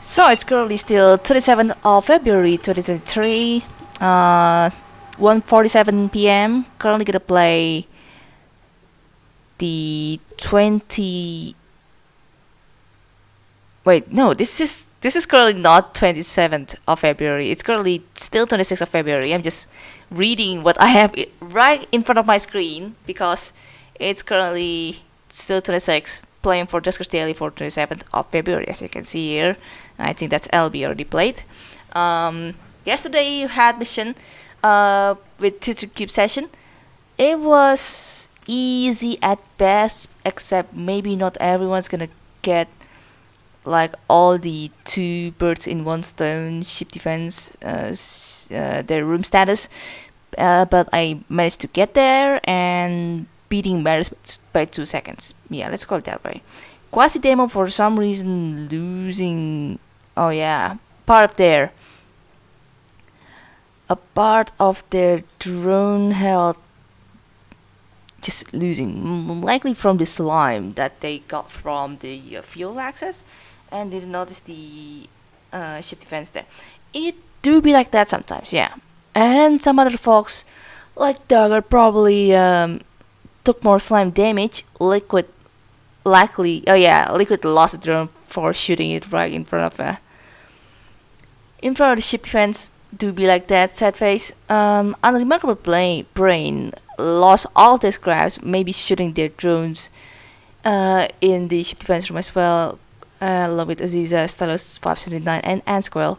So it's currently still 27th of February 2023, uh, 1:47 p.m. Currently gonna play the 20. Wait, no, this is this is currently not 27th of February. It's currently still 26th of February. I'm just reading what I have right in front of my screen because it's currently still 26 playing for Duskers Daily for 27th of February as you can see here. I think that's LB already played. Um, yesterday you had mission uh, with Twitter Cube session. It was easy at best, except maybe not everyone's gonna get like all the two birds in one stone ship defense, uh, uh, their room status. Uh, but I managed to get there and beating by two seconds. Yeah, let's call it that way. Quasi demo for some reason losing. Oh yeah, part of their a part of their drone health just losing, likely from the slime that they got from the uh, fuel access, and didn't notice the uh, ship defense there. It do be like that sometimes, yeah. And some other folks, like Duggar, probably um, took more slime damage. Liquid, likely, oh yeah, Liquid lost the drone for shooting it right in front of uh, in front of the ship defense. Do be like that, sad face. Um, Unremarkable Brain, brain lost all their scraps, maybe shooting their drones uh, in the ship defense room as well, uh, along with Aziza, Stalos 579, and Anscoil.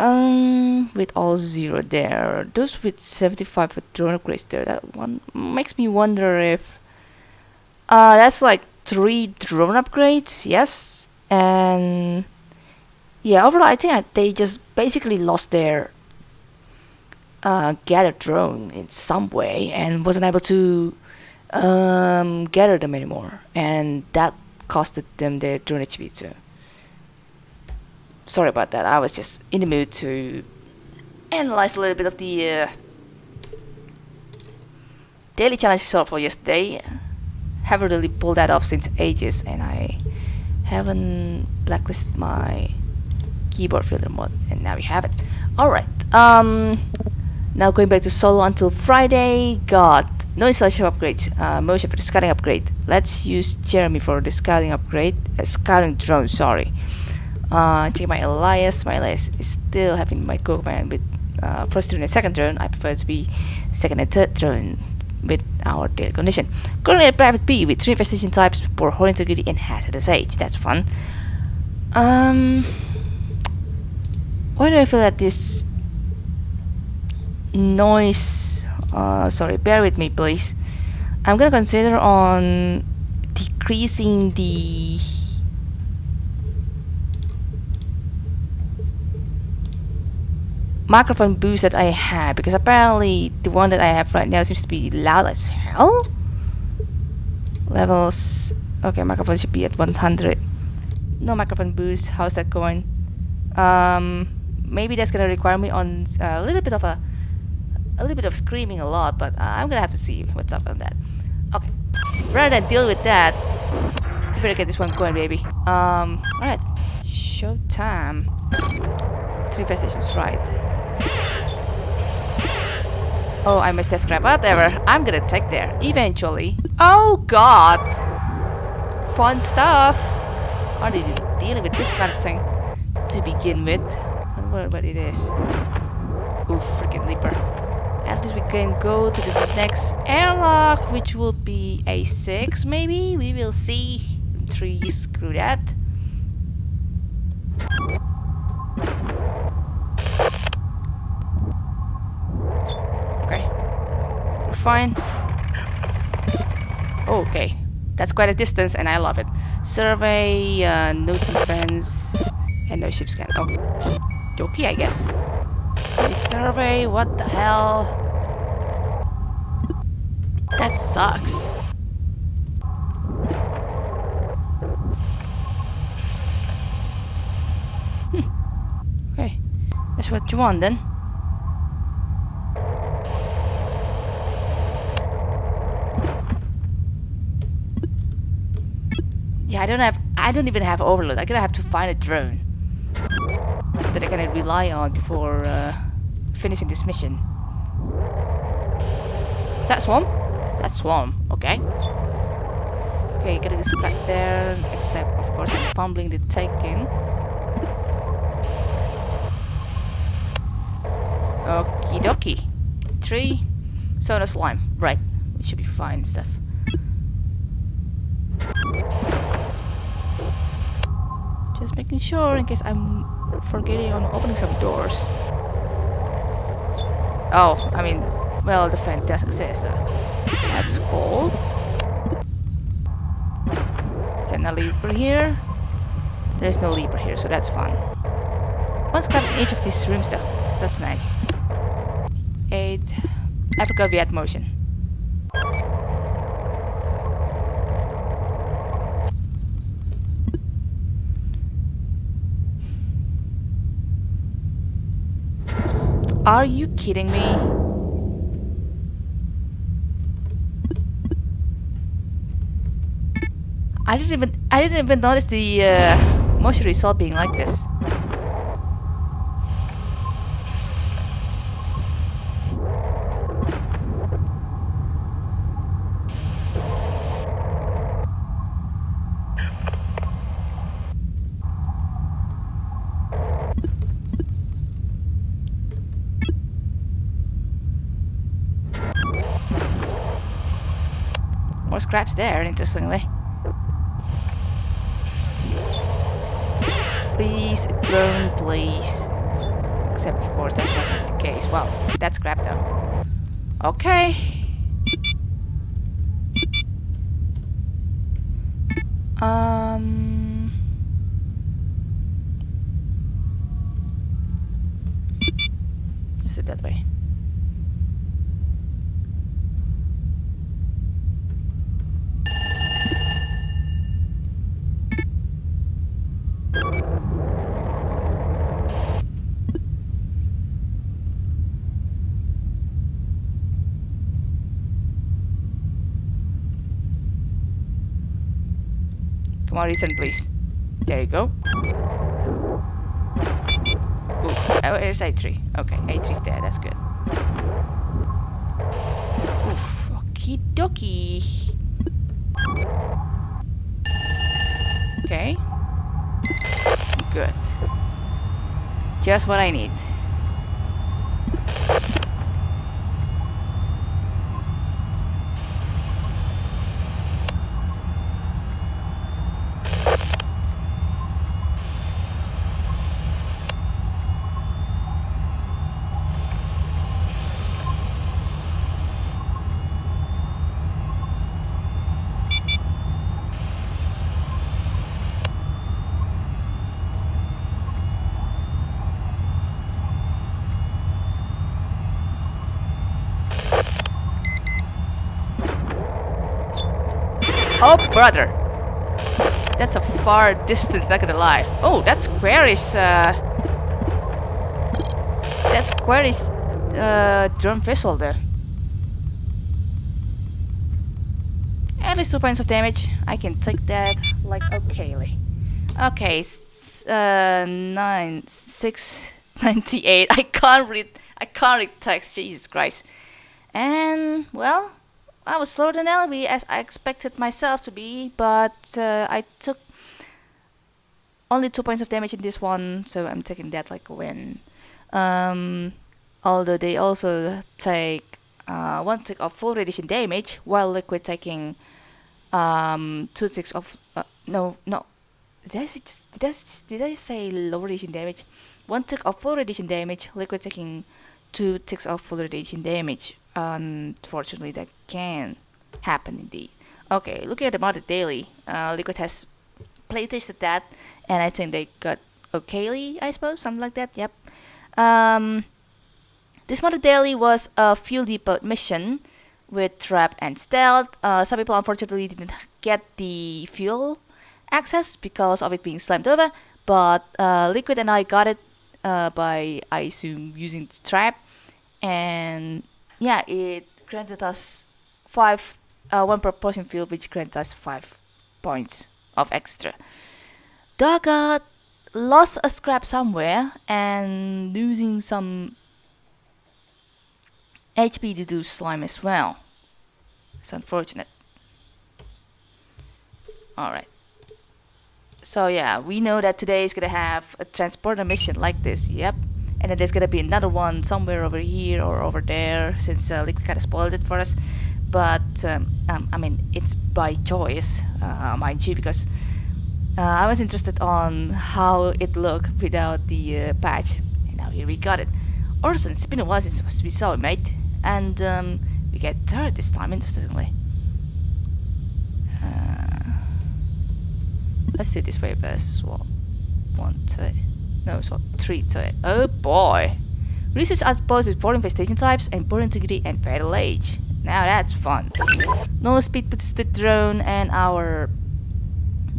Um, with all zero there. Those with 75 with drone upgrades there. That one makes me wonder if. Uh, that's like three drone upgrades, yes. And. Yeah, overall, I think they just basically lost their uh, gather drone in some way and wasn't able to um, gather them anymore, and that costed them their drone HP too. Sorry about that. I was just in the mood to analyze a little bit of the uh, daily challenge result for yesterday. Haven't really pulled that off since ages, and I haven't blacklisted my keyboard filter mode, and now we have it. All right. Um, now going back to solo until Friday. Got no installation upgrades. Uh, motion for the scouting upgrade. Let's use Jeremy for the scouting upgrade. Uh, scouting drone. Sorry. Uh, check my alias. My alias is still having my go command with uh, first drone and second drone. I prefer to be second and third drone with our daily condition. Currently at private B with three infestation types for whole integrity and hazardous age. That's fun. Um, why do I feel that this noise? Uh, sorry, bear with me, please. I'm gonna consider on decreasing the microphone boost that I have because apparently the one that I have right now seems to be loud as hell. Levels okay, microphone should be at 100. No microphone boost. How's that going? Um, maybe that's gonna require me on a little bit of a a little bit of screaming a lot, but uh, I'm gonna have to see what's up on that. Okay, rather than deal with that, you better get this one going, baby. Um, all right, showtime. Three stations right. Oh, I missed that scrap. Whatever. I'm gonna take there eventually. Oh God! Fun stuff. Are they dealing with this kind of thing to begin with? I wonder what it is. Oof, freaking leaper. At least we can go to the next airlock, which will be a six, maybe. We will see. Three, screw that. Okay. We're fine. Okay. That's quite a distance and I love it. Survey, uh, no defense, and no ship scan. Oh. Joki, I guess. Survey? What the hell? That sucks. Hmm. Okay. That's what you want then. Yeah, I don't have. I don't even have overload. I'm gonna have to find a drone. that I can rely on before uh, finishing this mission. Is that Swarm? That's Swarm, okay. Okay, getting this back there, except of course I'm fumbling the taking. Okie dokie. Three. Soda slime. Right. We should be fine stuff. Just making sure in case I'm forgetting on opening some doors. Oh, I mean, well, the does exist, that's cool. Is there no lever here? There's no lever here, so that's fun. Let's grab each of these rooms though. That's nice. 8. Africa Viet motion. Are you kidding me? I didn't even I didn't even notice the uh, result being like this. More scraps there, interestingly. Please, drone, please. Except, of course, that's not the case. Well, that's scrap though. Okay. Um... Just it that way. Come on, return, please. There you go. Ooh, oh, here's A3. Okay, A3's there, that's good. Oof, okie dokie. Okay. Good. Just what I need. Oh, brother. That's a far distance, not gonna lie. Oh, that's squarish, uh... That's squarish, uh, drum vessel there. At least two points of damage. I can take that, like, okayly. Okay, uh, nine, six, ninety-eight. I can't read, I can't read text, Jesus Christ. And, well, I was slower than LB as I expected myself to be, but uh, I took only two points of damage in this one, so I'm taking that like a win. Um, although they also take uh, one tick of full radiation damage, while Liquid taking um, two ticks of uh, no no. Did I, say, did, I, did I say low radiation damage? One tick of full radiation damage, Liquid taking two ticks of full radiation damage. Unfortunately, that can happen indeed. Okay, looking at the modded daily, uh, Liquid has playtested that, and I think they got okayly, I suppose, something like that. Yep. Um, this modded daily was a fuel depot mission with trap and stealth. Uh, some people unfortunately didn't get the fuel access because of it being slammed over, but uh, Liquid and I got it uh, by, I assume, using the trap, and yeah, it granted us five, uh, one per potion field, which granted us five points of extra. Got lost a scrap somewhere and losing some HP to do slime as well. It's unfortunate. Alright. So yeah, we know that today is gonna have a transporter mission like this, yep. And then there's gonna be another one somewhere over here or over there, since uh, Liquid kinda spoiled it for us. But, um, um, I mean, it's by choice, uh, mind you, because uh, I was interested on how it looked without the uh, patch. And now here we got it. Orson, it's been a while since we saw it, mate. And um, we get third this time, interestingly. Uh, let's do this way best. One it. No, so three it. Oh boy! Research outpost with four infestation types and poor integrity and fatal age. Now that's fun. No speed puts the drone and our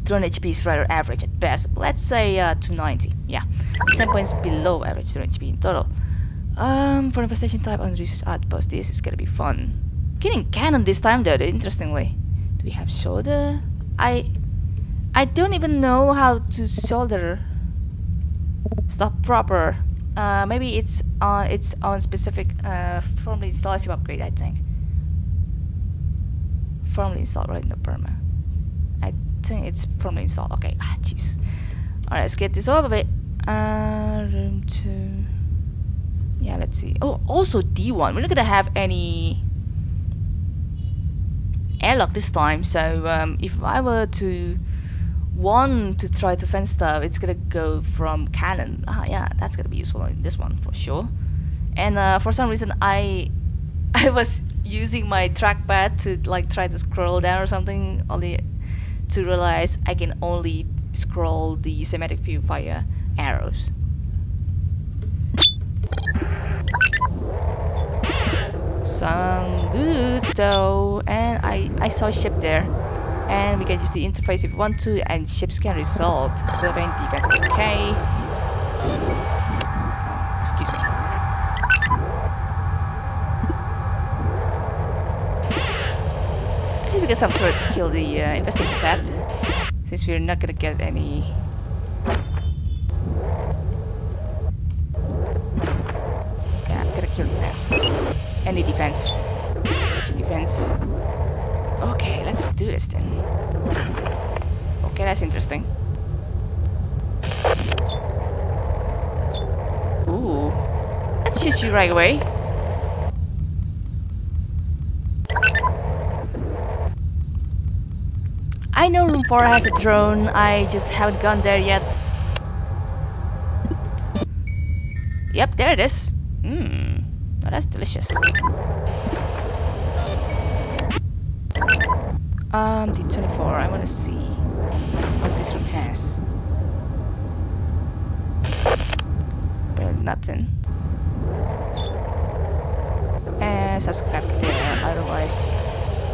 drone HP is rather average at best. Let's say uh, 290. Yeah, 10 points below average drone HP in total. Um, for infestation type on research outpost, this is gonna be fun. Getting cannon this time though, interestingly. Do we have shoulder? I I don't even know how to shoulder stuff proper. Uh, maybe it's on it's on specific uh, firmly installation upgrade. I think firmly installed right in the perma. I think it's firmly installed. Okay, ah, jeez. All right, let's get this over with. Uh, room two. Yeah, let's see. Oh, also D1. We're not gonna have any airlock this time. So um, if I were to want to try to fence stuff, it's gonna go from cannon. Ah, yeah, that's gonna be useful in this one for sure. And uh, for some reason, I I was using my trackpad to like try to scroll down or something, only to realize I can only scroll the semantic view via arrows. Some goods though, and I, I saw a ship there. And we can use the interface if we want to, and ships can result. Surveying defense, okay. Excuse me. I think we get some turret to kill the uh, investigation set, since we're not gonna get any Yeah, I'm gonna kill now. Any defense. Ship defense. Okay, let's do this then. Okay, that's interesting. Ooh. Let's choose you right away. I know room 4 has a drone, I just haven't gone there yet. Yep, there it is. Mmm. That's delicious. Um, D24, I want to see what this room has. But nothing. And subscribe there, otherwise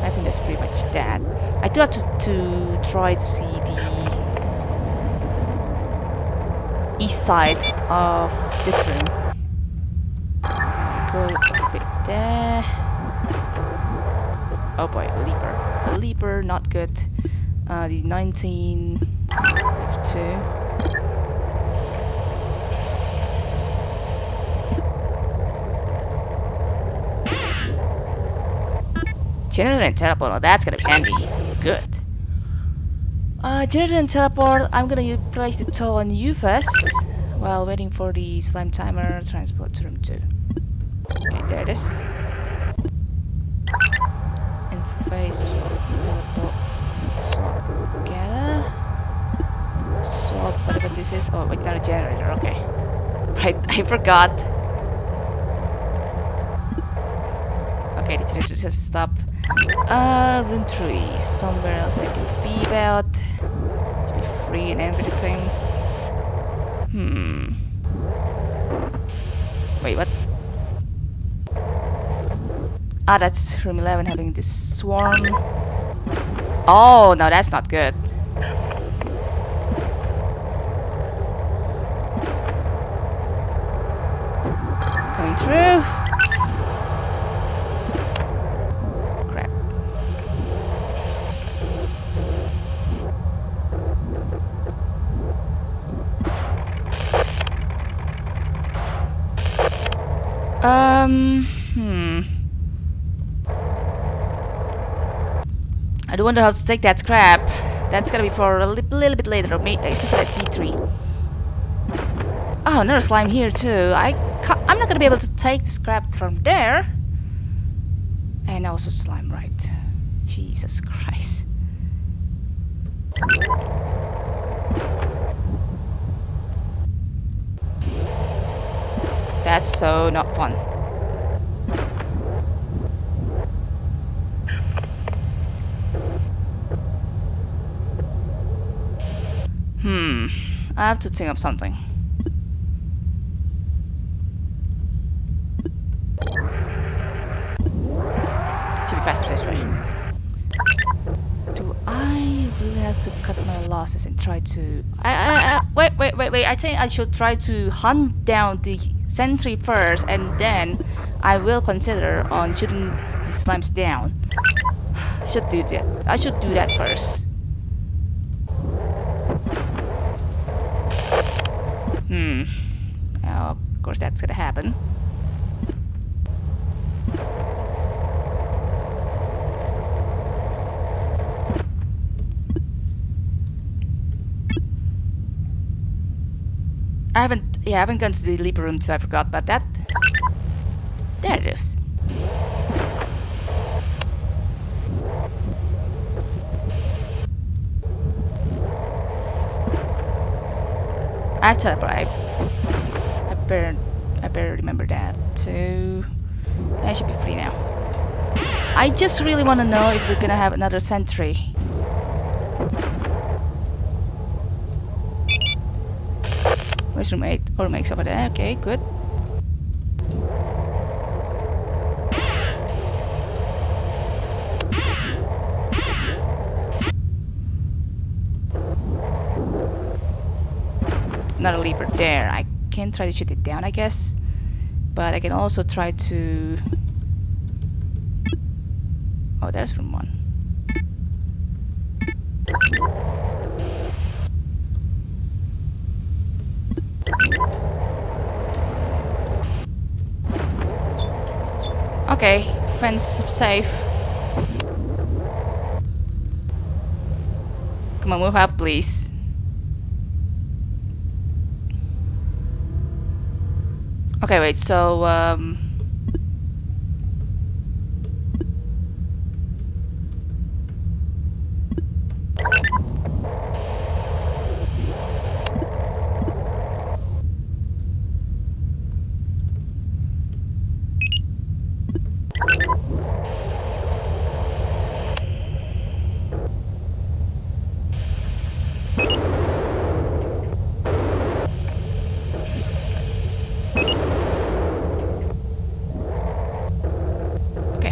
I think that's pretty much that. I do have to, to try to see the east side of this room. Go a bit there. Oh boy, a leaper. Leaper, not good. Uh, the 19 F2. Generator and teleport, oh, that's gonna be handy. Good. Uh, generator and teleport, I'm gonna place the tow on you first while waiting for the slime timer transport to room 2. Okay, there it is. This is. Oh, wait, not a generator, okay. Right, I forgot. Okay, the generator just stopped. Uh, room 3, somewhere else I can be about. To be free and everything. Hmm. Wait, what? Ah, that's room 11 having this swarm. Oh, no, that's not good. Um, hmm. I do wonder how to take that scrap. That's gonna be for a li little bit later, especially at D3. Oh, another slime here too. I I'm not gonna be able to take the scrap from there. And also slime, right. Jesus Christ. That's so not fun. Hmm, I have to think of something. Should be faster this way. Do I really have to cut my losses and try to... I, I, I, wait, wait, wait, wait. I think I should try to hunt down the sentry first and then I will consider on shooting the slimes down. Should do that. I should do that first. Hmm. of course that's gonna happen. I haven't, yeah, I haven't gone to the Leaper room, so I forgot about that. There it is. I have teleport. I, I better, I better remember that too. I should be free now. I just really want to know if we're gonna have another sentry. Where's room 8? Or makes over there. Okay, good. Another leaper there. I can try to shoot it down, I guess. But I can also try to... Oh, there's room 1. Okay, fence safe. Come on, move up, please. Okay, wait, so, um...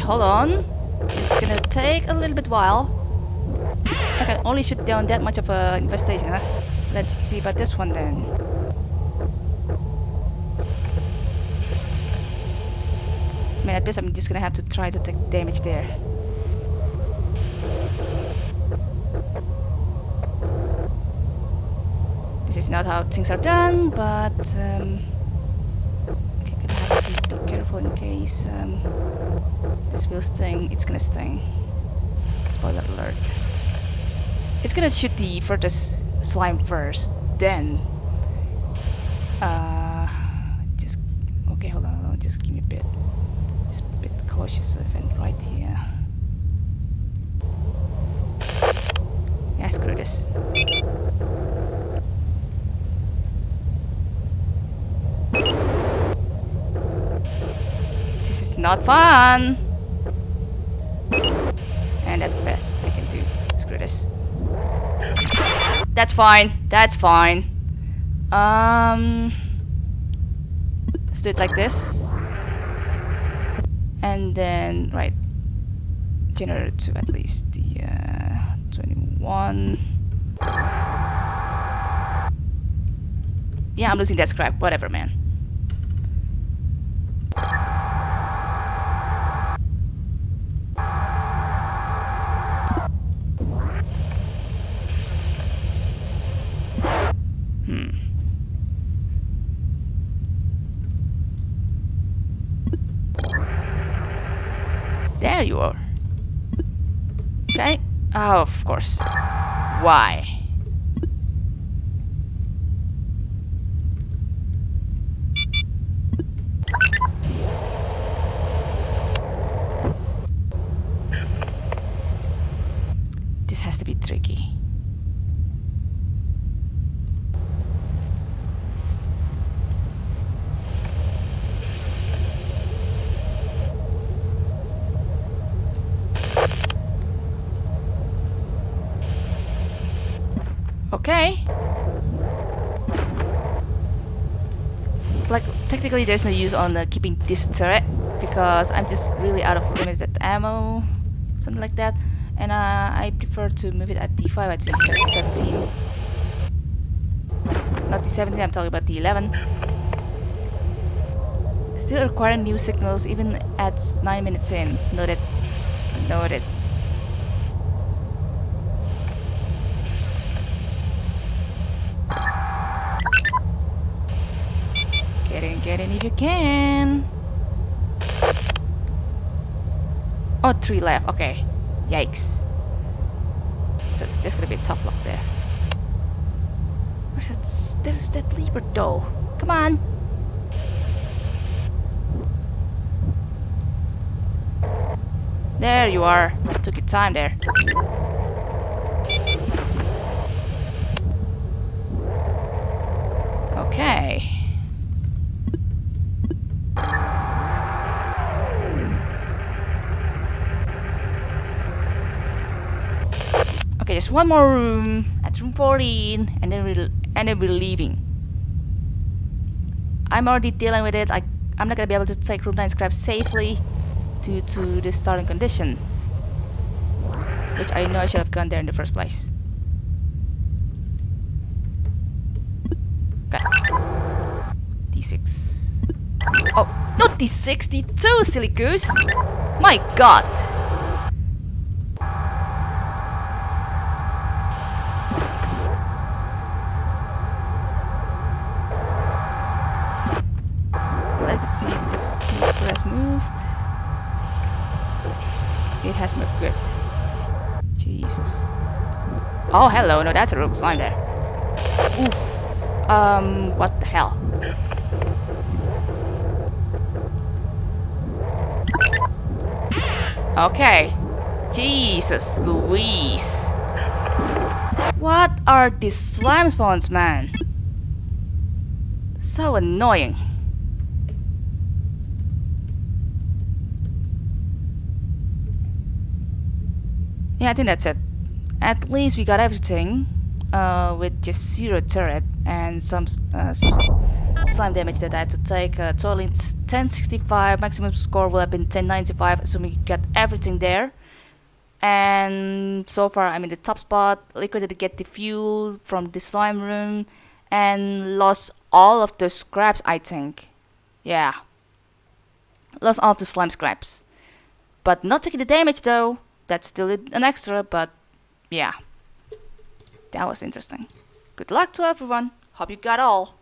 hold on. It's gonna take a little bit while. I can only shoot down that much of a infestation, huh? Let's see about this one then. I mean, at best I'm just gonna have to try to take damage there. This is not how things are done, but um, okay, gonna have to be careful in case um, this will sting. It's gonna sting. Spoiler alert. It's gonna shoot the furthest slime first, then... Uh, just... Okay, hold on, hold on, just give me a bit. Just a bit cautious event right here. Yeah, screw this. This is not fun! That's the best I can do. Screw this. That's fine. That's fine. Um, let's do it like this. And then, right. Generator to at least the uh, 21. Yeah, I'm losing that scrap. Whatever, man. There you are. Okay. Oh, of course. Why? This has to be tricky. Okay. Like, technically there's no use on uh, keeping this turret because I'm just really out of limited ammo, something like that. And uh, I prefer to move it at D5 at instead of 17. Not the 17, I'm talking about the 11. Still requiring new signals even at 9 minutes in. Noted. Noted. Get in, get in if you can. Oh, three left. Okay. Yikes. So there's gonna be a tough luck there. Where's that? There's that lever though. Come on. There you are. Took your time there. Okay. One more room at room 14 and then we'll and then we're leaving. I'm already dealing with it. I I'm not gonna be able to take room 9 scrap safely due to the starting condition. Which I know I should have gone there in the first place. Okay. D6. Oh, not D6, D2, silly goose! My god! Oh, hello. No, that's a rogue slime there. Oof. Um, what the hell? Okay. Jesus Louise. What are these slime spawns, man? So annoying. Yeah, I think that's it. At least we got everything uh, with just zero turret and some uh, slime damage that I had to take. Uh, totaling 1065, maximum score will have been 1095, assuming you got everything there. And so far, I'm in the top spot. Liquidated to get the fuel from the slime room, and lost all of the scraps. I think, yeah, lost all of the slime scraps, but not taking the damage though. That's still an extra, but yeah, that was interesting. Good luck to everyone. Hope you got all.